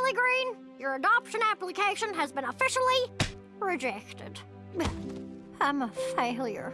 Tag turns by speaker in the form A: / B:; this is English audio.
A: Lily Green, your adoption application has been officially rejected. I'm a failure.